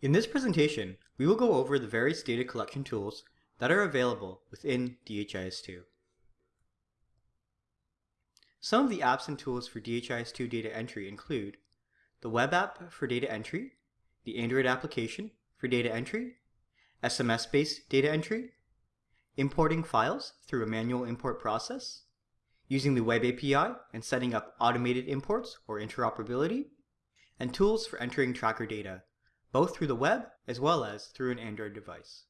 In this presentation, we will go over the various data collection tools that are available within DHIS2. Some of the apps and tools for DHIS2 data entry include the web app for data entry, the Android application for data entry, SMS-based data entry, importing files through a manual import process, using the web API and setting up automated imports or interoperability, and tools for entering tracker data, both through the web as well as through an Android device.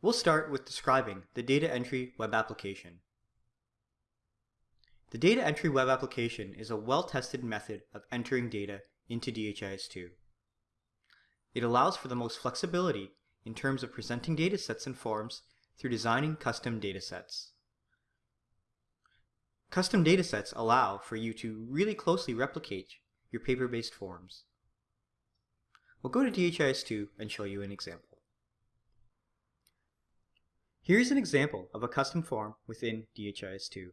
We'll start with describing the data entry web application. The data entry web application is a well-tested method of entering data into DHIS2. It allows for the most flexibility in terms of presenting datasets and forms through designing custom datasets. Custom datasets allow for you to really closely replicate your paper-based forms. We'll go to DHIS2 and show you an example. Here's an example of a custom form within DHIS2.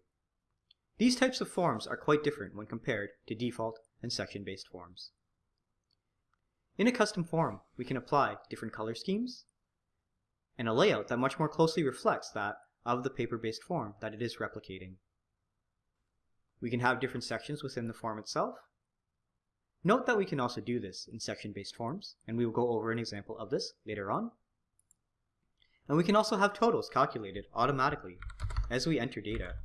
These types of forms are quite different when compared to default and section-based forms. In a custom form, we can apply different color schemes and a layout that much more closely reflects that of the paper-based form that it is replicating. We can have different sections within the form itself, Note that we can also do this in section-based forms, and we will go over an example of this later on. And we can also have totals calculated automatically as we enter data.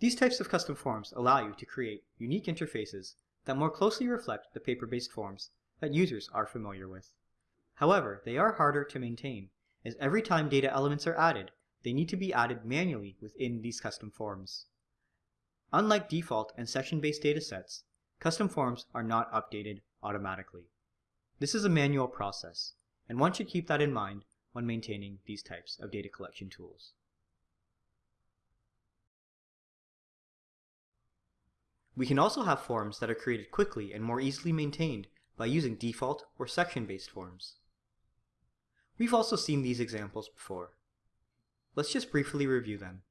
These types of custom forms allow you to create unique interfaces that more closely reflect the paper-based forms that users are familiar with. However, they are harder to maintain, as every time data elements are added, they need to be added manually within these custom forms. Unlike default and section-based datasets, custom forms are not updated automatically. This is a manual process, and one should keep that in mind when maintaining these types of data collection tools. We can also have forms that are created quickly and more easily maintained by using default or section-based forms. We've also seen these examples before. Let's just briefly review them.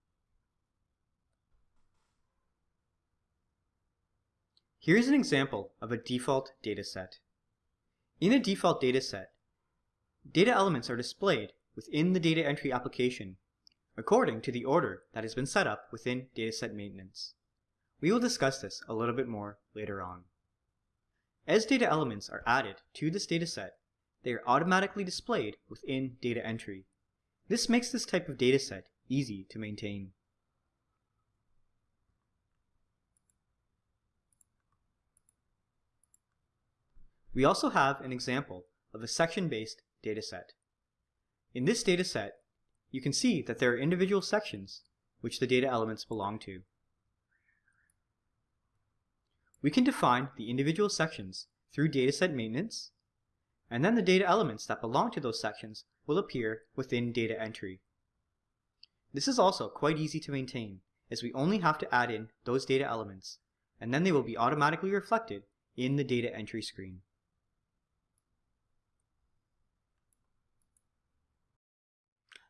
Here's an example of a default dataset. In a default dataset, data elements are displayed within the data entry application according to the order that has been set up within dataset maintenance. We will discuss this a little bit more later on. As data elements are added to this dataset, they are automatically displayed within data entry. This makes this type of dataset easy to maintain. We also have an example of a section-based dataset. In this dataset, you can see that there are individual sections which the data elements belong to. We can define the individual sections through dataset maintenance, and then the data elements that belong to those sections will appear within data entry. This is also quite easy to maintain, as we only have to add in those data elements, and then they will be automatically reflected in the data entry screen.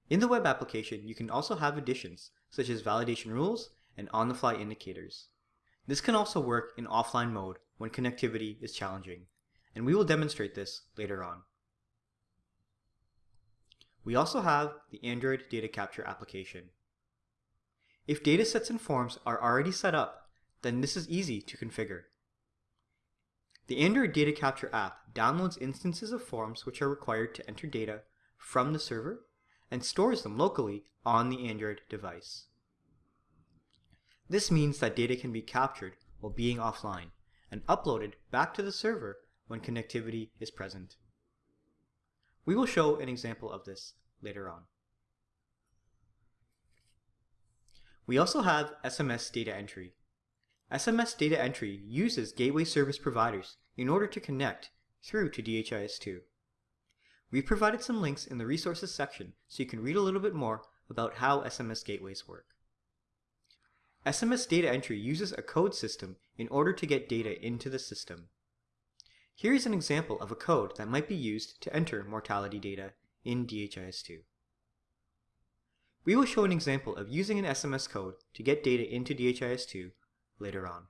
In the web application, you can also have additions, such as validation rules and on-the-fly indicators. This can also work in offline mode when connectivity is challenging, and we will demonstrate this later on. We also have the Android data capture application. If datasets and forms are already set up, then this is easy to configure. The Android data capture app downloads instances of forms which are required to enter data from the server and stores them locally on the Android device. This means that data can be captured while being offline and uploaded back to the server when connectivity is present. We will show an example of this later on. We also have SMS data entry. SMS data entry uses gateway service providers in order to connect through to DHIS2. We've provided some links in the resources section so you can read a little bit more about how SMS gateways work. SMS data entry uses a code system in order to get data into the system. Here is an example of a code that might be used to enter mortality data in DHIS2. We will show an example of using an SMS code to get data into DHIS2 later on.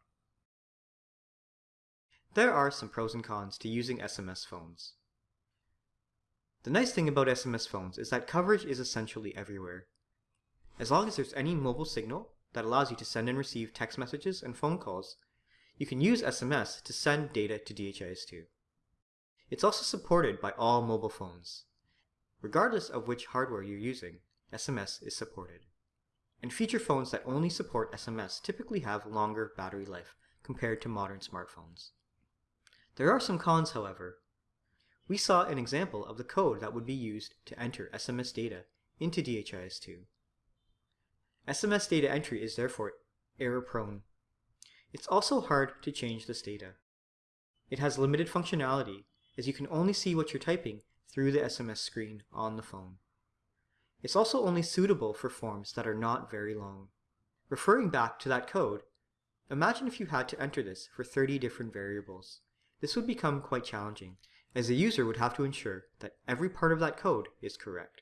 There are some pros and cons to using SMS phones. The nice thing about SMS phones is that coverage is essentially everywhere. As long as there's any mobile signal that allows you to send and receive text messages and phone calls, you can use SMS to send data to DHIS2. It's also supported by all mobile phones. Regardless of which hardware you're using, SMS is supported. And feature phones that only support SMS typically have longer battery life compared to modern smartphones. There are some cons, however. We saw an example of the code that would be used to enter SMS data into DHIS2. SMS data entry is therefore error-prone. It's also hard to change this data. It has limited functionality, as you can only see what you're typing through the SMS screen on the phone. It's also only suitable for forms that are not very long. Referring back to that code, imagine if you had to enter this for 30 different variables. This would become quite challenging, as the user would have to ensure that every part of that code is correct.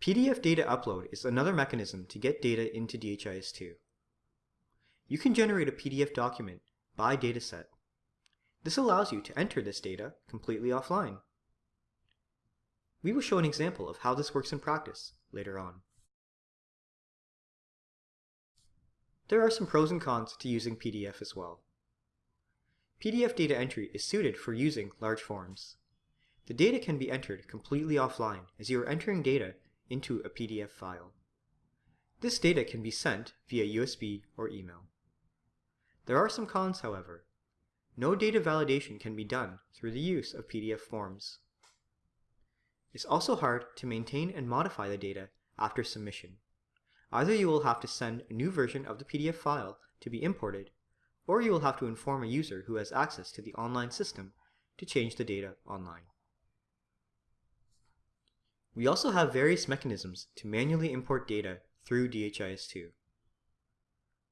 PDF data upload is another mechanism to get data into DHIS2. You can generate a PDF document by dataset. This allows you to enter this data completely offline. We will show an example of how this works in practice later on. There are some pros and cons to using PDF as well. PDF data entry is suited for using large forms. The data can be entered completely offline as you are entering data into a PDF file. This data can be sent via USB or email. There are some cons, however. No data validation can be done through the use of PDF forms. It's also hard to maintain and modify the data after submission. Either you will have to send a new version of the PDF file to be imported or you will have to inform a user who has access to the online system to change the data online. We also have various mechanisms to manually import data through DHIS2.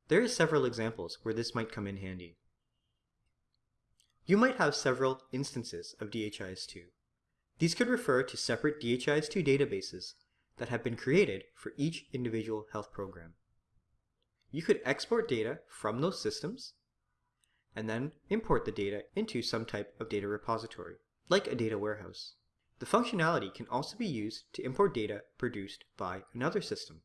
There are several examples where this might come in handy. You might have several instances of DHIS2. These could refer to separate DHIS2 databases that have been created for each individual health program. You could export data from those systems and then import the data into some type of data repository, like a data warehouse. The functionality can also be used to import data produced by another system,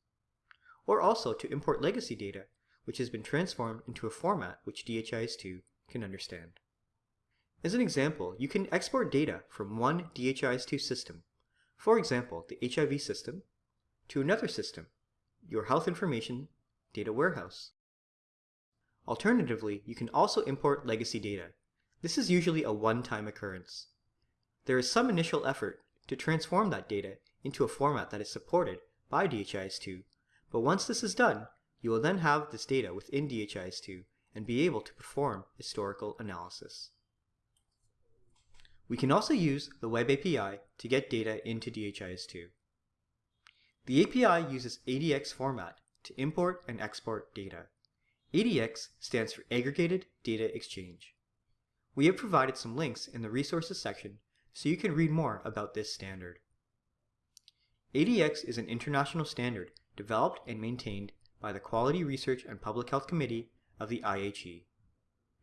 or also to import legacy data which has been transformed into a format which DHIS2 can understand. As an example, you can export data from one DHIS2 system, for example the HIV system, to another system, your health information data warehouse. Alternatively, you can also import legacy data. This is usually a one-time occurrence. There is some initial effort to transform that data into a format that is supported by DHIS2, but once this is done, you will then have this data within DHIS2 and be able to perform historical analysis. We can also use the Web API to get data into DHIS2. The API uses ADX format to import and export data. ADX stands for Aggregated Data Exchange. We have provided some links in the resources section so you can read more about this standard. ADX is an international standard developed and maintained by the Quality Research and Public Health Committee of the IHE.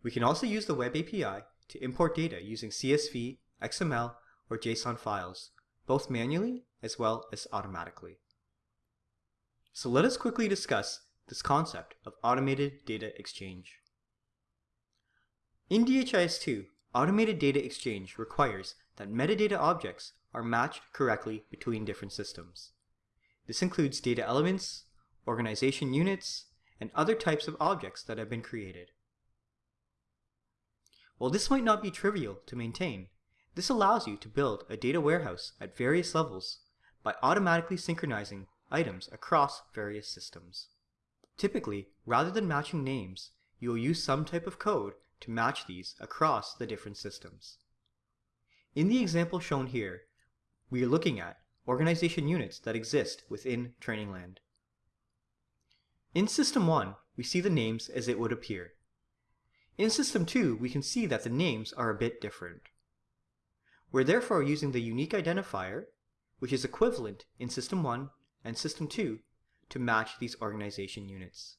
We can also use the Web API to import data using CSV, XML, or JSON files, both manually as well as automatically. So let us quickly discuss this concept of automated data exchange. In DHIS2, automated data exchange requires that metadata objects are matched correctly between different systems. This includes data elements, organization units, and other types of objects that have been created. While this might not be trivial to maintain, this allows you to build a data warehouse at various levels by automatically synchronizing items across various systems. Typically, rather than matching names, you will use some type of code to match these across the different systems. In the example shown here, we are looking at organization units that exist within Trainingland. In System 1, we see the names as it would appear. In System 2, we can see that the names are a bit different. We're therefore using the unique identifier, which is equivalent in System 1 and System 2 to match these organization units.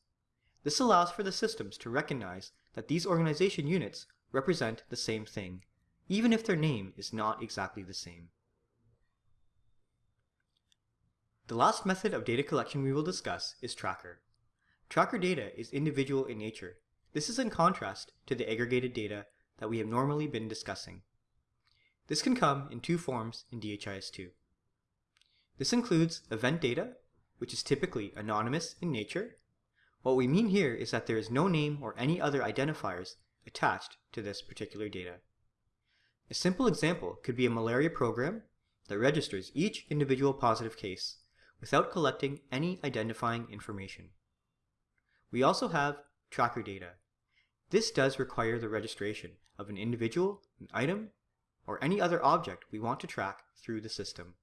This allows for the systems to recognize that these organization units represent the same thing, even if their name is not exactly the same. The last method of data collection we will discuss is tracker. Tracker data is individual in nature. This is in contrast to the aggregated data that we have normally been discussing. This can come in two forms in DHIS2. This includes event data, which is typically anonymous in nature. What we mean here is that there is no name or any other identifiers attached to this particular data. A simple example could be a malaria program that registers each individual positive case without collecting any identifying information. We also have tracker data. This does require the registration of an individual, an item, or any other object we want to track through the system.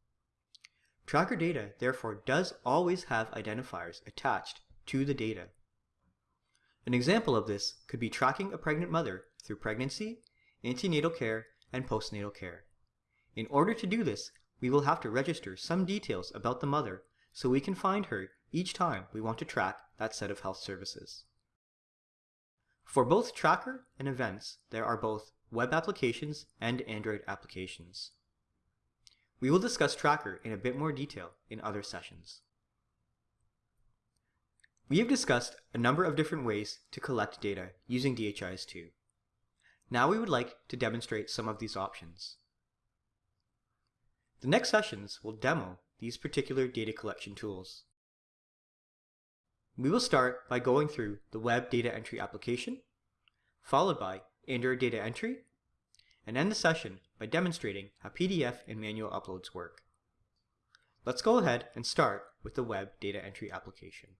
Tracker data therefore does always have identifiers attached to the data. An example of this could be tracking a pregnant mother through pregnancy, antenatal care, and postnatal care. In order to do this, we will have to register some details about the mother so we can find her each time we want to track that set of health services. For both Tracker and Events, there are both web applications and Android applications. We will discuss Tracker in a bit more detail in other sessions. We have discussed a number of different ways to collect data using DHIS2. Now we would like to demonstrate some of these options. The next sessions will demo these particular data collection tools. We will start by going through the web data entry application, followed by Android data entry, and end the session by demonstrating how PDF and manual uploads work. Let's go ahead and start with the web data entry application.